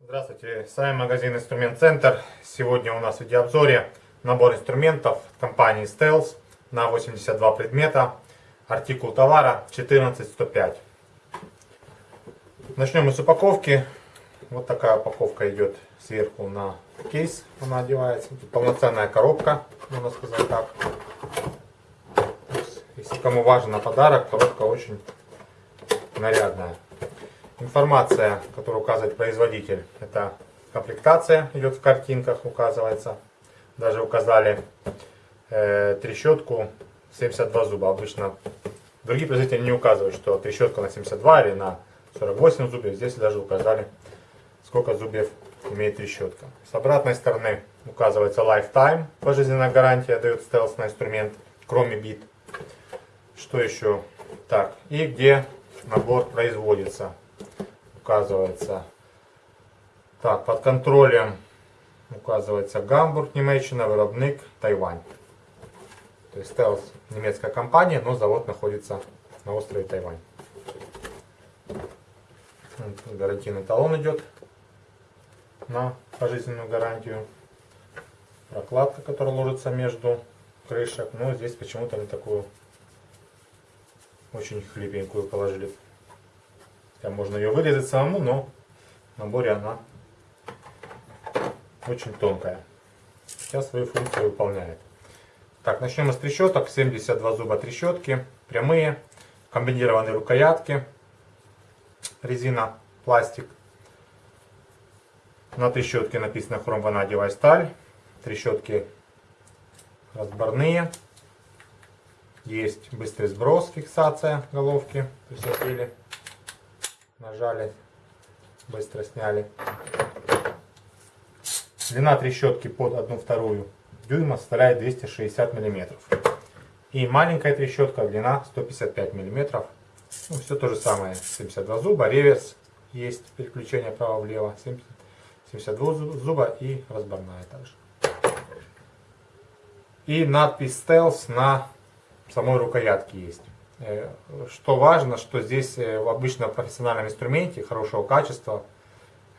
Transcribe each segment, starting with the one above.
Здравствуйте, с вами магазин Инструмент Центр. Сегодня у нас в видеообзоре набор инструментов компании Stealth на 82 предмета. Артикул товара 14105. Начнем мы с упаковки. Вот такая упаковка идет сверху на кейс. Она одевается. Тут полноценная коробка, можно сказать так. Если кому важен на подарок, коробка очень нарядная. Информация, которую указывает производитель, это комплектация идет в картинках, указывается. Даже указали э, трещотку 72 зуба. Обычно другие производители не указывают, что трещотка на 72 или на 48 зубьев. Здесь даже указали, сколько зубьев имеет трещотка. С обратной стороны указывается Lifetime, пожизненная гарантия дает стелс инструмент, кроме бит. Что еще? Так, и где набор производится указывается. Так, под контролем указывается Гамбург, Німеччина, виробник Тайвань. То есть Stealth немецкая компания, но завод находится на острове Тайвань. Гарантийный талон идет на пожизненную гарантию. Прокладка, которая ложится между крышек. Но здесь почему-то они такую очень хлипенькую положили. Хотя можно ее вырезать самому, но в наборе она очень тонкая. Сейчас свою функцию выполняет. Так, начнем с трещоток. 72 зуба трещотки. Прямые. Комбинированные рукоятки. Резина, пластик. На трещотке написано хромванадевая сталь. Трещотки разборные. Есть быстрый сброс, фиксация головки. Открыли нажали, быстро сняли. Длина трещотки под 1 вторую дюйма составляет 260 миллиметров. И маленькая трещотка, длина 155 миллиметров. Ну, все то же самое. 72 зуба, реверс есть, переключение право-влево. 72 зуба и разборная также. И надпись Stealth на самой рукоятке есть. Э, что важно, что здесь э, в профессиональном инструменте хорошего качества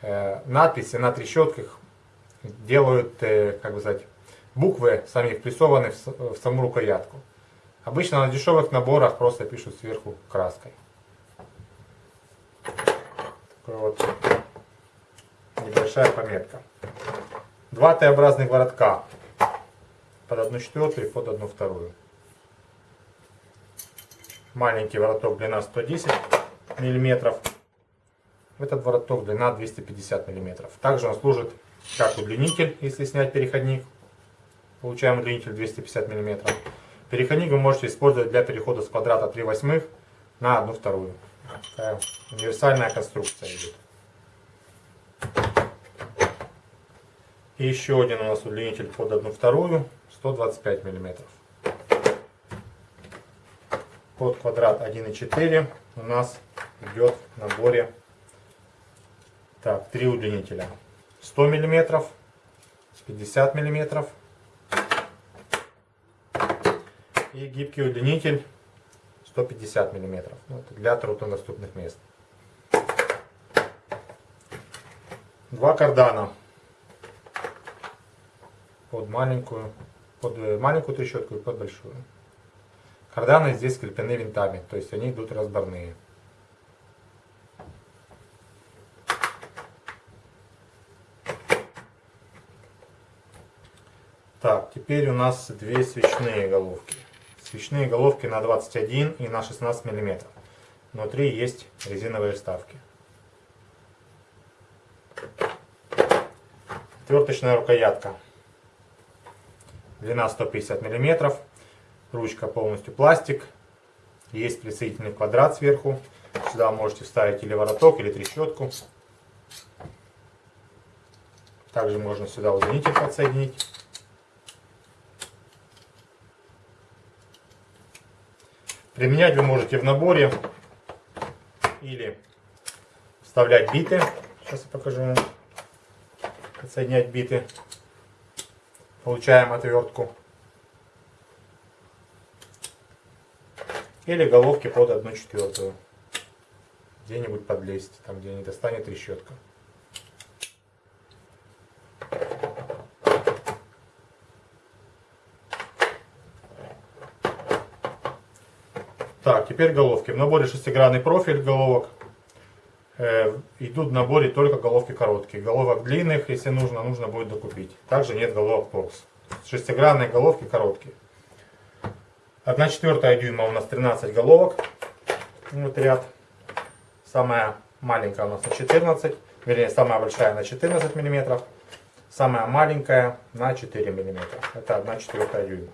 э, надписи на трещотках делают, как бы сказать, буквы сами впрессованы в саму рукоятку. Обычно на дешевых наборах просто пишут сверху краской. Такой вот небольшая пометка. Два Т-образных воротка под одну четвертую и под одну вторую. Маленький вороток длина 110 мм. Этот вороток длина 250 мм. Также он служит как удлинитель, если снять переходник. Получаем удлинитель 250 мм. Переходник вы можете использовать для перехода с квадрата 3 восьмых на 1 вторую. Такая универсальная конструкция идет. И еще один у нас удлинитель под 1 вторую 125 миллиметров под квадрат 1,4 у нас идет в наборе так, три удлинителя. 100 миллиметров, 50 миллиметров и гибкий удлинитель 150 миллиметров ну, для труднодоступных мест. Два кардана под маленькую, под маленькую трещотку и под большую. Карданы здесь скреплены винтами, то есть они идут разборные. Так, теперь у нас две свечные головки. Свечные головки на 21 и на 16 мм. Внутри есть резиновые вставки. Отверточная рукоятка. Длина 150 миллиметров. Ручка полностью пластик. Есть присоединительный квадрат сверху. Сюда можете вставить или вороток, или трещотку. Также можно сюда удлинитель подсоединить. Применять вы можете в наборе или вставлять биты. Сейчас я покажу вам. Подсоединять биты. Получаем отвертку. Или головки под 1 четвертую. Где-нибудь подлезть, там где не достанет трещотка. Так, теперь головки. В наборе шестигранный профиль головок. Э, идут в наборе только головки короткие. Головок длинных, если нужно, нужно будет докупить. Также нет головок торс. Шестигранные головки короткие. 1 четвертая дюйма у нас 13 головок. Вот ряд. Самая маленькая у нас на 14. Вернее, самая большая на 14 миллиметров. Самая маленькая на 4 миллиметра. Это 1 четвертая дюйма.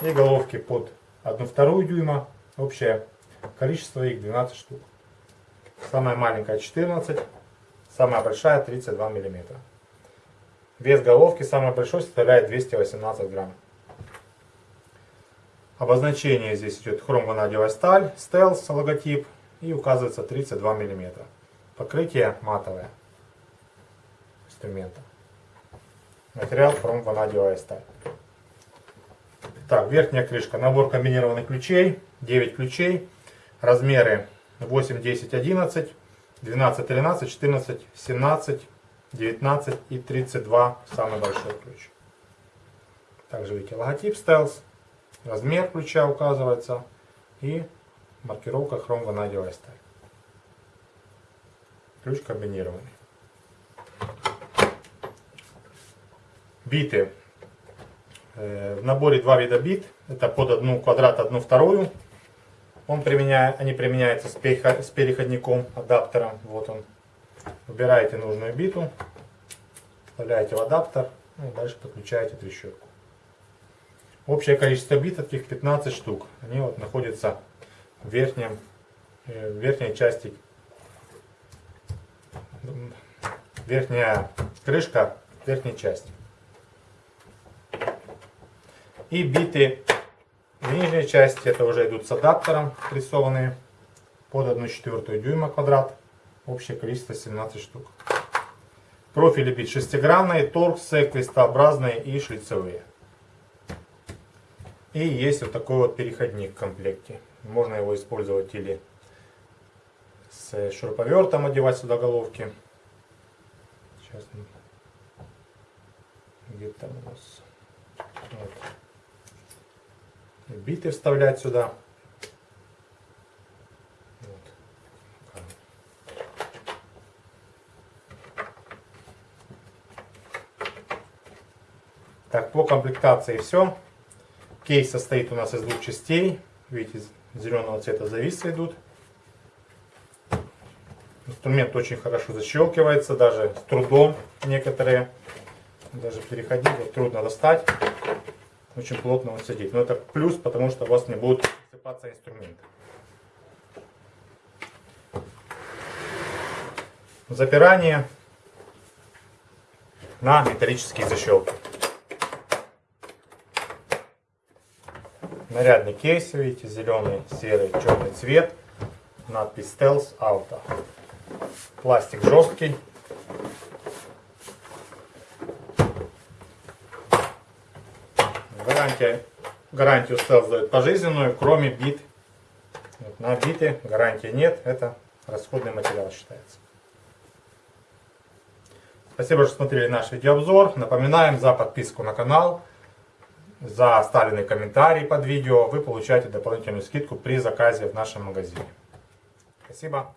И головки под 1 вторую дюйма Общее количество их 12 штук. Самая маленькая 14, самая большая 32 миллиметра. Вес головки самой большой составляет 218 грамм. Обозначение здесь идет хромванадиевая сталь, стелс, логотип и указывается 32 миллиметра. Покрытие матовое инструмента. Материал хромванадиевая сталь. Так, верхняя крышка. Набор комбинированных ключей. 9 ключей. Размеры 8, 10, 11, 12, 13, 14, 17, 19 и 32. Самый большой ключ. Также видите логотип Stealth. Размер ключа указывается. И маркировка хром ванадиевая сталь. Ключ комбинированный. Биты Э, в наборе два вида бит. Это под одну квадрат, одну вторую. Он применяет, они применяются с переходником, адаптером. Вот он. Выбираете нужную биту, вставляете в адаптер ну, и дальше подключаете трещотку. Общее количество бит таких 15 штук. Они вот находятся в, верхнем, э, в верхней части. Верхняя крышка верхней части и биты в нижней части, это уже идут с адаптером прессованные под 1 четвертую дюйма квадрат. Общее количество 17 штук. Профили бит шестигранные, торксы, крестообразные и шлицевые. И есть вот такой вот переходник в комплекте. Можно его использовать или с шуруповертом одевать сюда головки. Сейчас где-то у нас вот биты вставлять сюда. Так, по комплектации все. Кейс состоит у нас из двух частей. Видите, зеленого цвета зависы идут. Инструмент очень хорошо защелкивается, даже с трудом некоторые. Даже переходить вот трудно достать очень плотно он сидит. Но это плюс, потому что у вас не будет сыпаться инструмент. Запирание на металлические защелки. Нарядный кейс, видите, зеленый, серый, черный цвет. Надпись Stealth Auto. Пластик жесткий. Гарантия, гарантию Stealth дает пожизненную, кроме бит. Вот, на биты гарантии нет, это расходный материал считается. Спасибо, что смотрели наш видеообзор. Напоминаем за подписку на канал, за оставленный комментарий под видео. Вы получаете дополнительную скидку при заказе в нашем магазине. Спасибо.